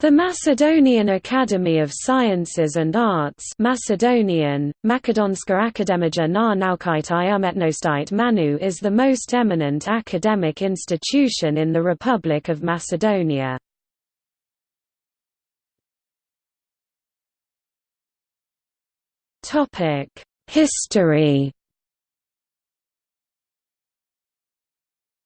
The Macedonian Academy of Sciences and Arts Macedonian, Makedonska Akademija na naukite i umetnosti Manu is the most eminent academic institution in the Republic of Macedonia. History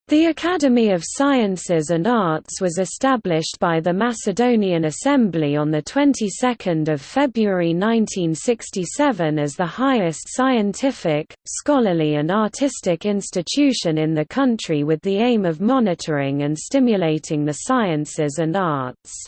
The Academy of Sciences and Arts was established by the Macedonian Assembly on the 22nd of February 1967 as the highest scientific, scholarly and artistic institution in the country with the aim of monitoring and stimulating the sciences and arts.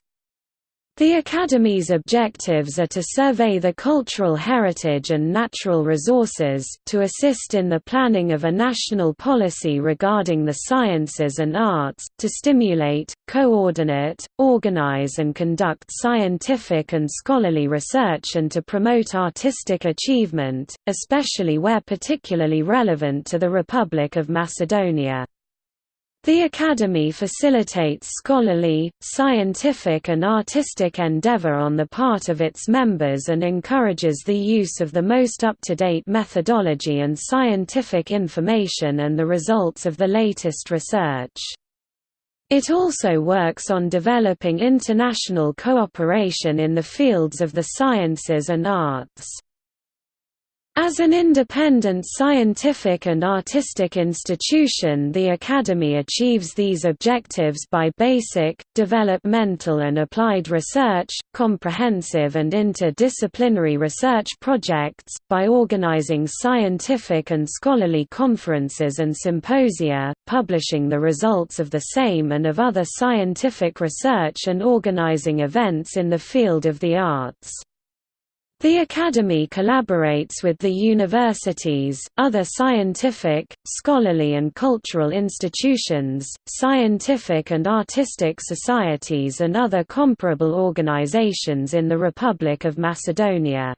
The Academy's objectives are to survey the cultural heritage and natural resources, to assist in the planning of a national policy regarding the sciences and arts, to stimulate, coordinate, organize and conduct scientific and scholarly research and to promote artistic achievement, especially where particularly relevant to the Republic of Macedonia. The Academy facilitates scholarly, scientific and artistic endeavor on the part of its members and encourages the use of the most up-to-date methodology and scientific information and the results of the latest research. It also works on developing international cooperation in the fields of the sciences and arts. As an independent scientific and artistic institution the Academy achieves these objectives by basic, developmental and applied research, comprehensive and interdisciplinary research projects, by organizing scientific and scholarly conferences and symposia, publishing the results of the same and of other scientific research and organizing events in the field of the arts. The Academy collaborates with the universities, other scientific, scholarly and cultural institutions, scientific and artistic societies and other comparable organizations in the Republic of Macedonia.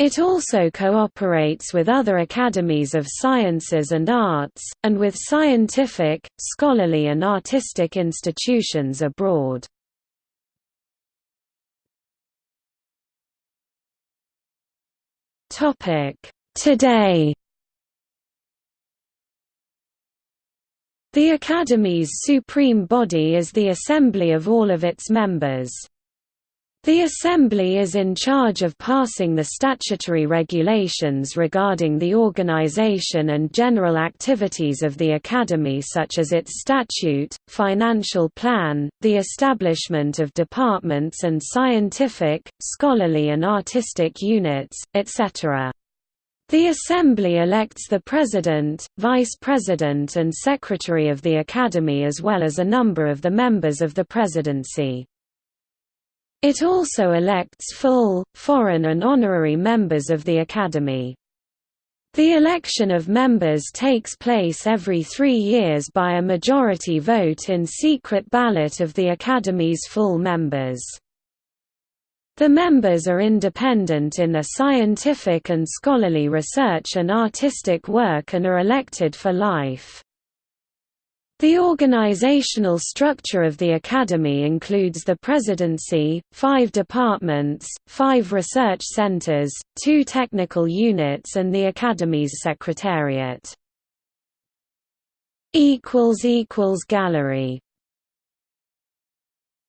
It also cooperates with other academies of sciences and arts, and with scientific, scholarly and artistic institutions abroad. Today The Academy's supreme body is the assembly of all of its members. The Assembly is in charge of passing the statutory regulations regarding the organization and general activities of the Academy such as its statute, financial plan, the establishment of departments and scientific, scholarly and artistic units, etc. The Assembly elects the President, Vice President and Secretary of the Academy as well as a number of the members of the Presidency. It also elects full, foreign and honorary members of the Academy. The election of members takes place every three years by a majority vote in secret ballot of the Academy's full members. The members are independent in their scientific and scholarly research and artistic work and are elected for life. The organizational structure of the Academy includes the Presidency, five departments, five research centers, two technical units and the Academy's Secretariat. Gallery